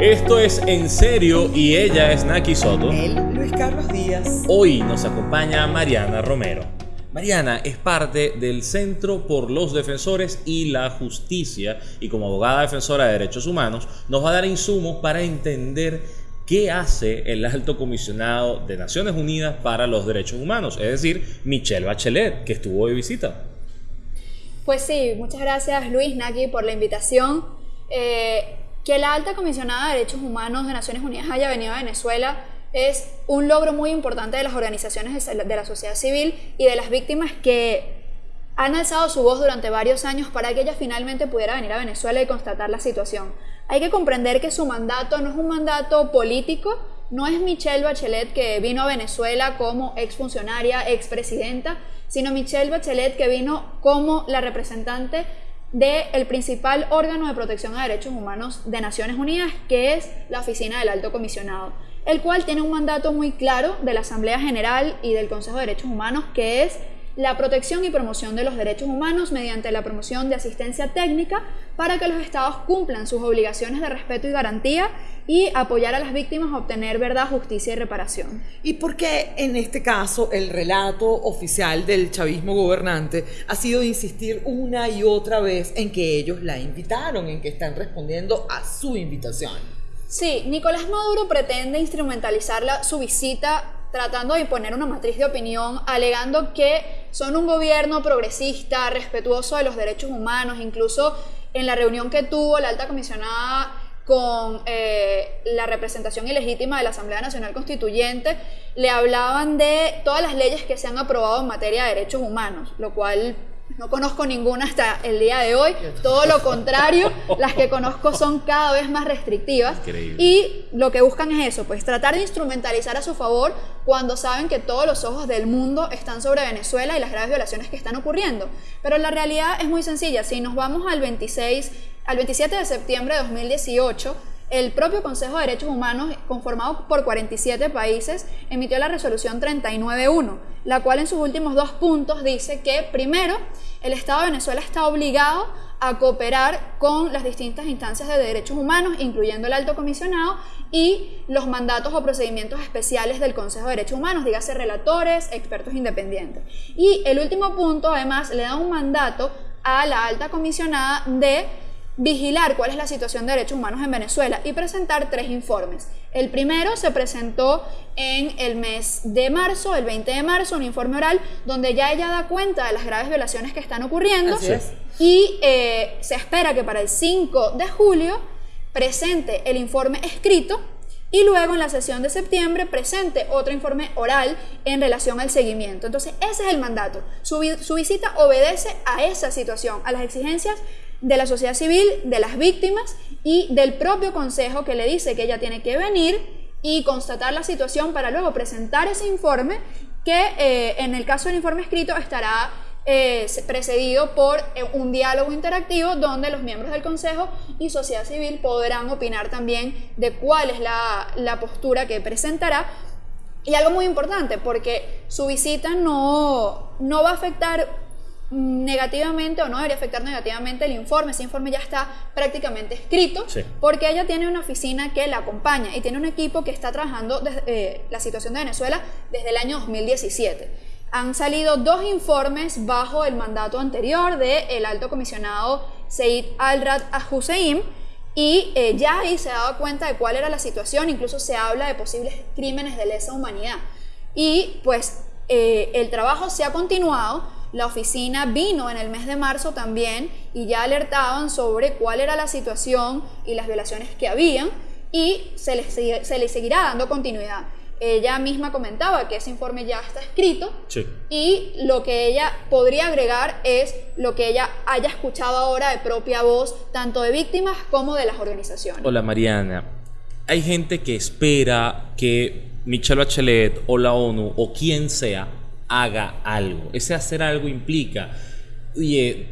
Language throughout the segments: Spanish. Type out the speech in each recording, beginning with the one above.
Esto es En Serio y ella es Naki Soto. Él, Luis Carlos Díaz. Hoy nos acompaña Mariana Romero. Mariana es parte del Centro por los Defensores y la Justicia y como abogada defensora de derechos humanos nos va a dar insumos para entender qué hace el alto comisionado de Naciones Unidas para los Derechos Humanos, es decir, Michelle Bachelet, que estuvo de visita. Pues sí, muchas gracias Luis Naki por la invitación. Eh, que la alta comisionada de Derechos Humanos de Naciones Unidas haya venido a Venezuela es un logro muy importante de las organizaciones de la sociedad civil y de las víctimas que han alzado su voz durante varios años para que ella finalmente pudiera venir a Venezuela y constatar la situación. Hay que comprender que su mandato no es un mandato político, no es Michelle Bachelet que vino a Venezuela como exfuncionaria, expresidenta, sino Michelle Bachelet que vino como la representante del principal órgano de protección a derechos humanos de Naciones Unidas, que es la Oficina del Alto Comisionado, el cual tiene un mandato muy claro de la Asamblea General y del Consejo de Derechos Humanos, que es la protección y promoción de los derechos humanos mediante la promoción de asistencia técnica para que los estados cumplan sus obligaciones de respeto y garantía y apoyar a las víctimas a obtener verdad, justicia y reparación. ¿Y por qué en este caso el relato oficial del chavismo gobernante ha sido insistir una y otra vez en que ellos la invitaron, en que están respondiendo a su invitación? Sí, Nicolás Maduro pretende instrumentalizar su visita tratando de imponer una matriz de opinión, alegando que son un gobierno progresista, respetuoso de los derechos humanos, incluso en la reunión que tuvo la alta comisionada con eh, la representación ilegítima de la Asamblea Nacional Constituyente, le hablaban de todas las leyes que se han aprobado en materia de derechos humanos, lo cual no conozco ninguna hasta el día de hoy, todo lo contrario, las que conozco son cada vez más restrictivas. Y lo que buscan es eso, pues tratar de instrumentalizar a su favor cuando saben que todos los ojos del mundo están sobre Venezuela y las graves violaciones que están ocurriendo. Pero la realidad es muy sencilla, si nos vamos al 26 al 27 de septiembre de 2018, el propio Consejo de Derechos Humanos, conformado por 47 países, emitió la resolución 39.1, la cual en sus últimos dos puntos dice que, primero, el Estado de Venezuela está obligado a cooperar con las distintas instancias de derechos humanos, incluyendo el alto comisionado, y los mandatos o procedimientos especiales del Consejo de Derechos Humanos, dígase relatores, expertos independientes. Y el último punto, además, le da un mandato a la alta comisionada de vigilar cuál es la situación de derechos humanos en Venezuela y presentar tres informes. El primero se presentó en el mes de marzo, el 20 de marzo, un informe oral donde ya ella da cuenta de las graves violaciones que están ocurriendo y eh, se espera que para el 5 de julio presente el informe escrito y luego en la sesión de septiembre presente otro informe oral en relación al seguimiento. Entonces, ese es el mandato. Su, su, visita obedece a esa situación, a las exigencias de la sociedad civil, de las víctimas y del propio consejo que le dice que ella tiene que venir y constatar la situación para luego presentar ese informe que eh, en el caso del informe escrito estará eh, precedido por eh, un diálogo interactivo donde los miembros del Consejo y sociedad civil podrán opinar también de cuál es la, la postura que presentará. Y algo muy importante, porque su visita no, no va a afectar negativamente o no debería afectar negativamente el informe. Ese informe ya está prácticamente escrito porque ella tiene una oficina que la acompaña y tiene un equipo que está trabajando desde, eh, la situación de Venezuela desde el año 2017. Han salido dos informes bajo el mandato anterior del alto comisionado Seid Al-Rad Hussein y eh, ya ahí se daba cuenta de cuál era la situación, incluso se habla de posibles crímenes de lesa humanidad. Y pues eh, el trabajo se ha continuado la oficina vino en el mes de marzo también y ya alertaban sobre cuál era la situación y las violaciones que habían y se les, se seguirá dando continuidad. Ella misma comentaba que ese informe ya está escrito y lo que ella podría agregar es lo que ella haya escuchado ahora de propia voz, tanto de víctimas como de las organizaciones. Hola Mariana, hay gente que espera que Michelle Bachelet o la ONU o quien sea haga algo. Ese hacer algo implica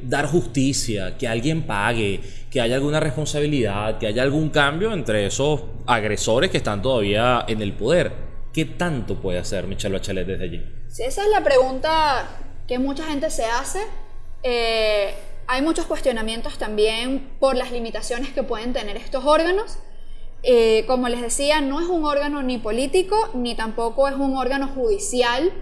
dar justicia, que alguien pague, que haya alguna responsabilidad, que haya algún cambio entre esos agresores que están todavía en el poder. ¿Qué tanto puede hacer Michelle Bachelet desde allí? Sí, esa es la pregunta que mucha gente se hace. Eh, hay muchos cuestionamientos también por las limitaciones que pueden tener estos órganos. Eh, como les decía, no es un órgano ni político, ni tampoco es un órgano judicial,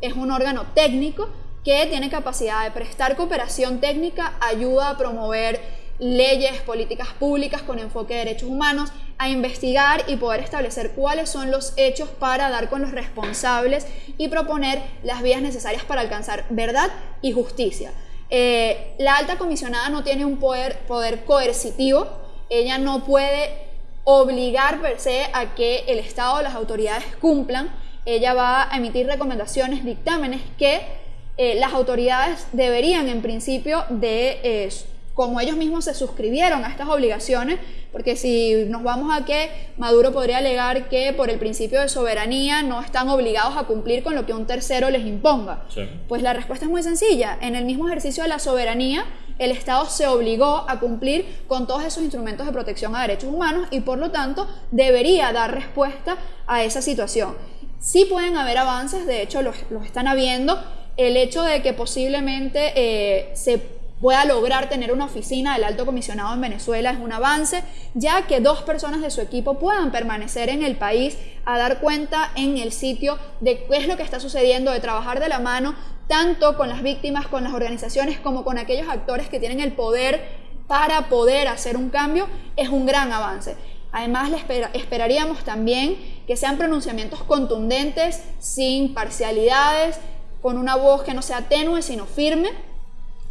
es un órgano técnico que tiene capacidad de prestar cooperación técnica, ayuda a promover leyes, políticas públicas con enfoque de derechos humanos, a investigar y poder establecer cuáles son los hechos para dar con los responsables y proponer las vías necesarias para alcanzar verdad y justicia. Eh, la alta comisionada no tiene un poder, poder coercitivo, ella no puede obligar per se a que el Estado o las autoridades cumplan, ella va a emitir recomendaciones, dictámenes que eh, las autoridades deberían en principio de, eh, como ellos mismos se suscribieron a estas obligaciones, porque si nos vamos a que Maduro podría alegar que por el principio de soberanía no están obligados a cumplir con lo que un tercero les imponga. Sí. Pues la respuesta es muy sencilla. En el mismo ejercicio de la soberanía, el Estado se obligó a cumplir con todos esos instrumentos de protección a derechos humanos y por lo tanto debería dar respuesta a esa situación. Sí pueden haber avances, de hecho los, están habiendo. El hecho de que posiblemente eh, se pueda lograr tener una oficina del alto comisionado en Venezuela es un avance, ya que dos personas de su equipo puedan permanecer en el país a dar cuenta en el sitio de qué es lo que está sucediendo, de trabajar de la mano tanto con las víctimas, con las organizaciones, como con aquellos actores que tienen el poder para poder hacer un cambio, es un gran avance. Además, esperaríamos también que sean pronunciamientos contundentes, sin parcialidades, con una voz que no sea tenue, sino firme,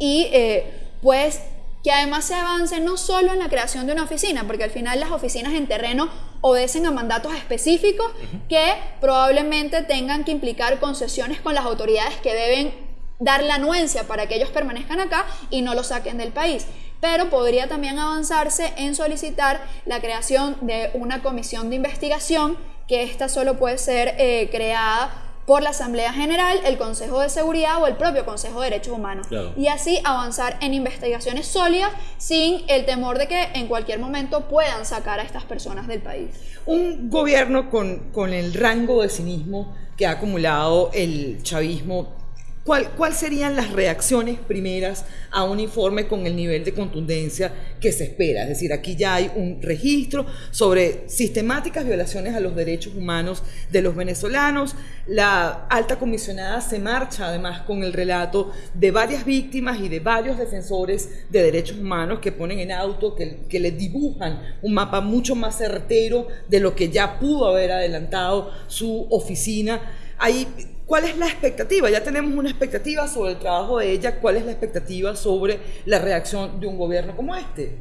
y eh, pues que además se avance no solo en la creación de una oficina, porque al final las oficinas en terreno obedecen a mandatos específicos que probablemente tengan que implicar concesiones con las autoridades que deben dar la anuencia para que ellos permanezcan acá y no lo saquen del país. Pero podría también avanzarse en solicitar la creación de una comisión de investigación, que esta solo puede ser eh, creada por la Asamblea General, el Consejo de Seguridad o el propio Consejo de Derechos Humanos. Claro. Y así avanzar en investigaciones sólidas sin el temor de que en cualquier momento puedan sacar a estas personas del país. Un gobierno con, con el rango de cinismo que ha acumulado el chavismo, ¿cuál, ¿cuál serían las reacciones primeras a un informe con el nivel de contundencia que se espera? Es decir, aquí ya hay un registro sobre sistemáticas violaciones a los derechos humanos de los venezolanos. La alta comisionada se marcha además con el relato de varias víctimas y de varios defensores de derechos humanos que ponen en auto, que, que le dibujan un mapa mucho más certero de lo que ya pudo haber adelantado su oficina. Ahí, ¿Cuál es la expectativa? Ya tenemos una expectativa sobre el trabajo de ella. ¿Cuál es la expectativa sobre la reacción de un gobierno como este?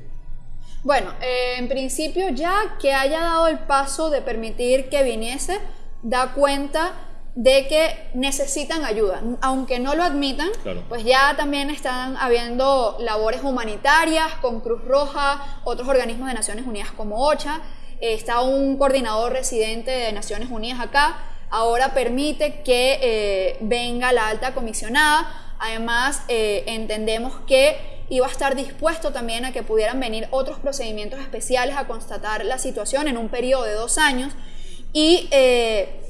Bueno, eh, en principio ya que haya dado el paso de permitir que viniese, da cuenta de que necesitan ayuda. Aunque no lo admitan, Claro. pues ya también están habiendo labores humanitarias con Cruz Roja, otros organismos de Naciones Unidas como OCHA. Eh, está un coordinador residente de Naciones Unidas acá. Ahora permite que eh, venga la alta comisionada. Además, eh, entendemos que iba a estar dispuesto también a que pudieran venir otros procedimientos especiales a constatar la situación en un periodo de dos años. Y eh,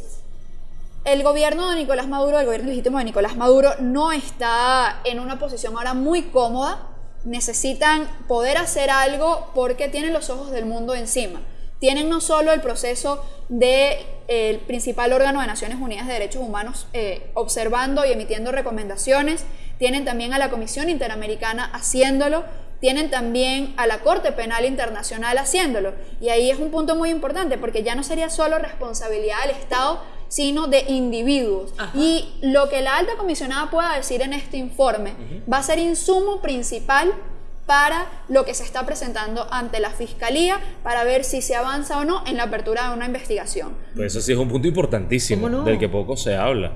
el gobierno de Nicolás Maduro, el gobierno legítimo de Nicolás Maduro, no está en una posición ahora muy cómoda. Necesitan poder hacer algo porque tienen los ojos del mundo encima. Tienen no solo el proceso del principal órgano de Naciones Unidas de Derechos Humanos eh, observando y emitiendo recomendaciones, tienen también a la Comisión Interamericana haciéndolo, tienen también a la Corte Penal Internacional haciéndolo. Y ahí es un punto muy importante porque ya no sería solo responsabilidad del Estado, sino de individuos. Y lo que la alta comisionada pueda decir en este informe va a ser insumo principal para lo que se está presentando ante la Fiscalía para ver si se avanza o no en la apertura de una investigación. Pues eso sí es un punto importantísimo, del que poco se habla.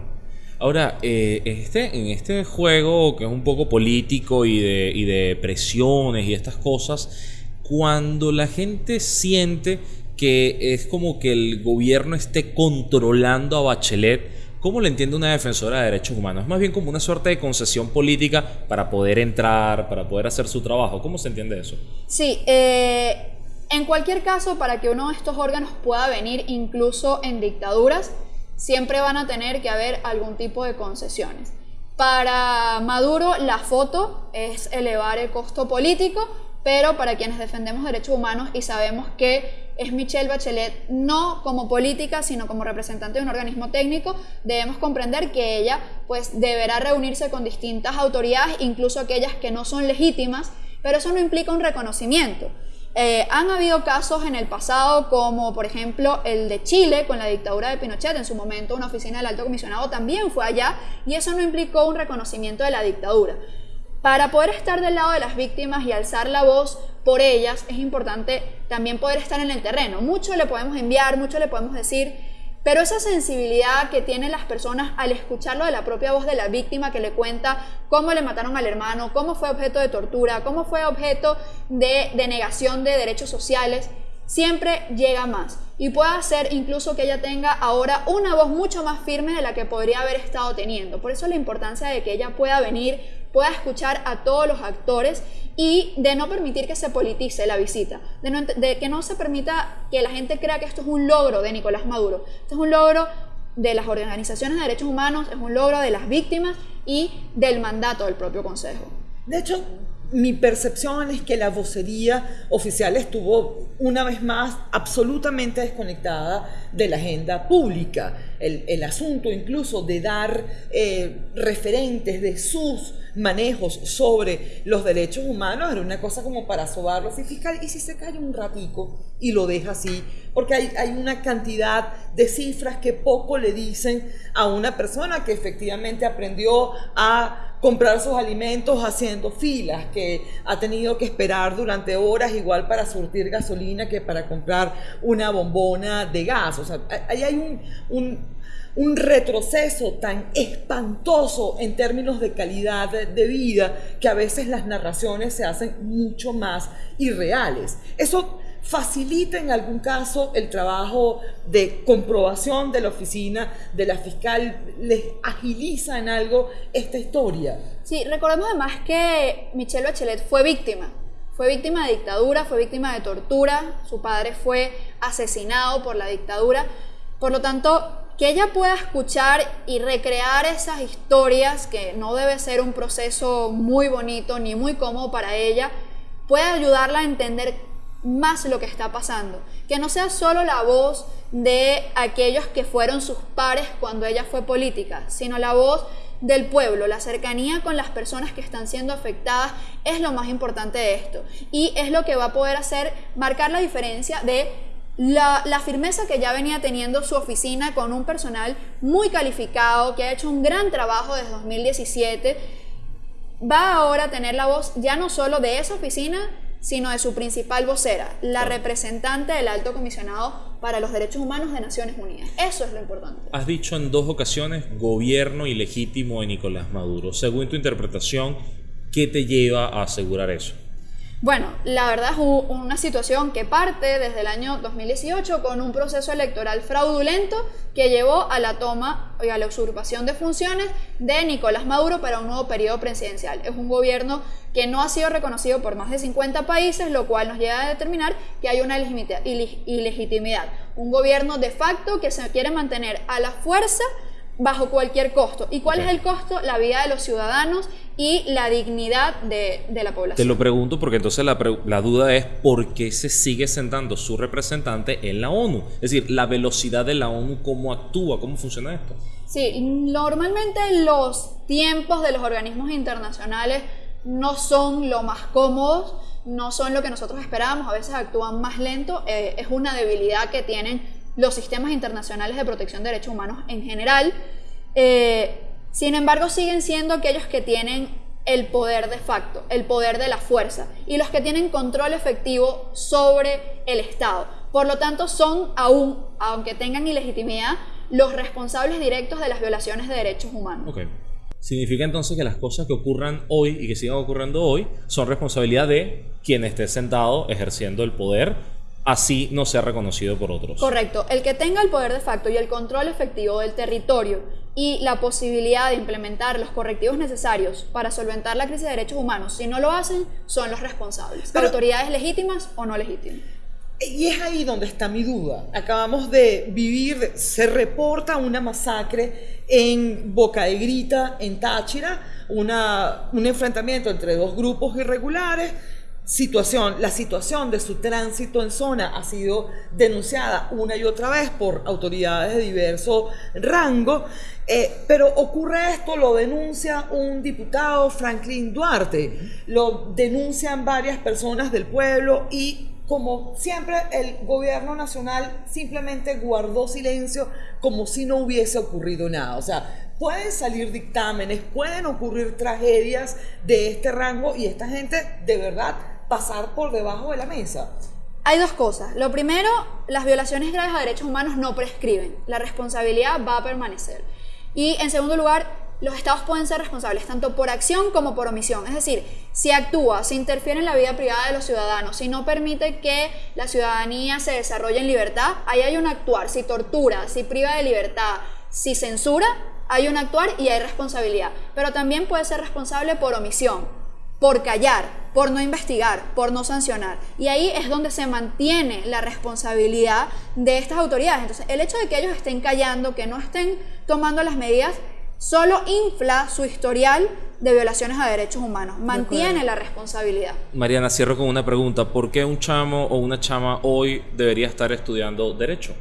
Ahora, eh, este, en este juego que es un poco político y de, y de presiones y estas cosas, cuando la gente siente que es como que el gobierno esté controlando a Bachelet, ¿cómo lo entiende una defensora de derechos humanos? Es más bien como una suerte de concesión política para poder entrar, para poder hacer su trabajo. ¿Cómo se entiende eso? Sí, eh, en cualquier caso, para que uno de estos órganos pueda venir, incluso en dictaduras, siempre van a tener que haber algún tipo de concesiones. Para Maduro, la foto es elevar el costo político, pero para quienes defendemos derechos humanos y sabemos que es Michelle Bachelet no como política, sino como representante de un organismo técnico, debemos comprender que ella pues deberá reunirse con distintas autoridades, incluso aquellas que no son legítimas, pero eso no implica un reconocimiento. Eh, han habido casos en el pasado como por ejemplo el de Chile con la dictadura de Pinochet, en su momento una oficina del alto comisionado también fue allá y eso no implicó un reconocimiento de la dictadura. Para poder estar del lado de las víctimas y alzar la voz por ellas es importante también poder estar en el terreno. Mucho le podemos enviar, mucho le podemos decir, pero esa sensibilidad que tienen las personas al escucharlo de la propia voz de la víctima que le cuenta cómo le mataron al hermano, cómo fue objeto de tortura, cómo fue objeto de denegación de derechos sociales, siempre llega más. Y puede hacer incluso que ella tenga ahora una voz mucho más firme de la que podría haber estado teniendo. Por eso la importancia de que ella pueda venir pueda escuchar a todos los actores y de no permitir que se politice la visita, de, que no se permita que la gente crea que esto es un logro de Nicolás Maduro. Esto es un logro de las organizaciones de derechos humanos, es un logro de las víctimas y del mandato del propio Consejo. De hecho, mi percepción es que la vocería oficial estuvo una vez más absolutamente desconectada de la agenda pública. El, asunto incluso de dar eh, referentes de sus manejos sobre los derechos humanos era una cosa como para sobarlo y fiscal y si se cae un ratico y lo deja así porque hay, hay una cantidad de cifras que poco le dicen a una persona que efectivamente aprendió a comprar sus alimentos haciendo filas, que ha tenido que esperar durante horas igual para surtir gasolina que para comprar una bombona de gas. O sea, ahí hay un, un, un retroceso tan espantoso en términos de calidad de vida que a veces las narraciones se hacen mucho más irreales. Eso facilita en algún caso el trabajo de comprobación de la oficina de la fiscal, les agiliza en algo esta historia. Sí, recordemos además que Michelle Bachelet fue víctima. Fue víctima de dictadura, fue víctima de tortura, su padre fue asesinado por la dictadura. Por lo tanto, que ella pueda escuchar y recrear esas historias, que no debe ser un proceso muy bonito ni muy cómodo para ella, puede ayudarla a entender más lo que está pasando. Que no sea solo la voz de aquellos que fueron sus pares cuando ella fue política, sino la voz del pueblo, la cercanía con las personas que están siendo afectadas es lo más importante de esto. Y es lo que va a poder hacer, marcar la diferencia de la, la, firmeza que ya venía teniendo su oficina con un personal muy calificado, que ha hecho un gran trabajo desde 2017, va ahora a tener la voz ya no solo de esa oficina, sino de su principal vocera, la representante del alto comisionado para los derechos humanos de Naciones Unidas. Eso es lo importante. Has dicho en dos ocasiones gobierno ilegítimo de Nicolás Maduro. Según tu interpretación, ¿qué te lleva a asegurar eso? Bueno, la verdad es una situación que parte desde el año 2018 con un proceso electoral fraudulento que llevó a la toma y a la usurpación de funciones de Nicolás Maduro para un nuevo periodo presidencial. Es un gobierno que no ha sido reconocido por más de 50 países, lo cual nos lleva a determinar que hay una ilegitimidad. Un gobierno de facto que se quiere mantener a la fuerza bajo cualquier costo. ¿Y cuál es el costo? La vida de los ciudadanos y la dignidad de, la población. Te lo pregunto porque entonces la, la, duda es por qué se sigue sentando su representante en la ONU. Es decir, la velocidad de la ONU, cómo actúa, cómo funciona esto. Sí, normalmente los tiempos de los organismos internacionales no son lo más cómodos, no son lo que nosotros esperábamos, a veces actúan más lento, eh, es una debilidad que tienen los sistemas internacionales de protección de derechos humanos en general. Eh, sin embargo, siguen siendo aquellos que tienen el poder de facto, el poder de la fuerza y los que tienen control efectivo sobre el Estado. Por lo tanto, son aún, aunque tengan ilegitimidad, los responsables directos de las violaciones de derechos humanos. Okay. Significa entonces que las cosas que ocurran hoy y que sigan ocurriendo hoy son responsabilidad de quien esté sentado ejerciendo el poder así no sea reconocido por otros. Correcto. El que tenga el poder de facto y el control efectivo del territorio y la posibilidad de implementar los correctivos necesarios para solventar la crisis de derechos humanos, si no lo hacen, son los responsables. autoridades legítimas o no legítimas. Y es ahí donde está mi duda. Acabamos de vivir, se reporta una masacre en Boca de Grita, en Táchira, una, un enfrentamiento entre dos grupos irregulares situación, la situación de su tránsito en zona ha sido denunciada una y otra vez por autoridades de diverso rango, eh, pero ocurre esto, lo denuncia un diputado, Franklin Duarte, lo denuncian varias personas del pueblo y como siempre el gobierno nacional simplemente guardó silencio como si no hubiese ocurrido nada. O sea, pueden salir dictámenes, pueden ocurrir tragedias de este rango y esta gente de verdad pasar por debajo de la mesa. Hay dos cosas. Lo primero, las violaciones graves a derechos humanos no prescriben. La responsabilidad va a permanecer. Y en segundo lugar, los estados pueden ser responsables tanto por acción como por omisión. Es decir, si actúa, si interfiere en la vida privada de los ciudadanos, si no permite que la ciudadanía se desarrolle en libertad, ahí hay un actuar. Si tortura, si priva de libertad, si censura, hay un actuar y hay responsabilidad. Pero también puede ser responsable por omisión, por callar, por no investigar, por no sancionar. Y ahí es donde se mantiene la responsabilidad de estas autoridades. Entonces, el hecho de que ellos estén callando, que no estén tomando las medidas, solo infla su historial de violaciones a derechos humanos, mantiene la responsabilidad. Mariana, cierro con una pregunta. ¿Por qué un chamo o una chama hoy debería estar estudiando derecho?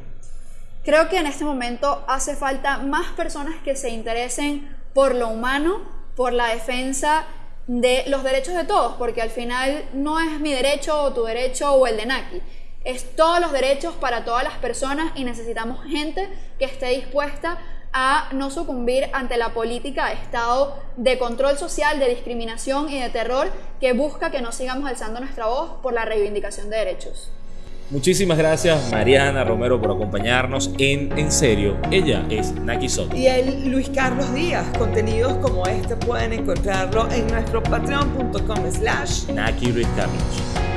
Creo que en este momento hace falta más personas que se interesen por lo humano, por la defensa de los derechos de todos, porque al final no es mi derecho o tu derecho o el de Naki. Es todos los derechos para todas las personas y necesitamos gente que esté dispuesta a no sucumbir ante la política de Estado de control social, de discriminación y de terror que busca que no sigamos alzando nuestra voz por la reivindicación de derechos. Muchísimas gracias Mariana Romero por acompañarnos en En Serio. Ella es Naki Soto. Y él, Luis Carlos Díaz. Contenidos como este pueden encontrarlo en nuestro patreon.com slash Naki Luis Carlos.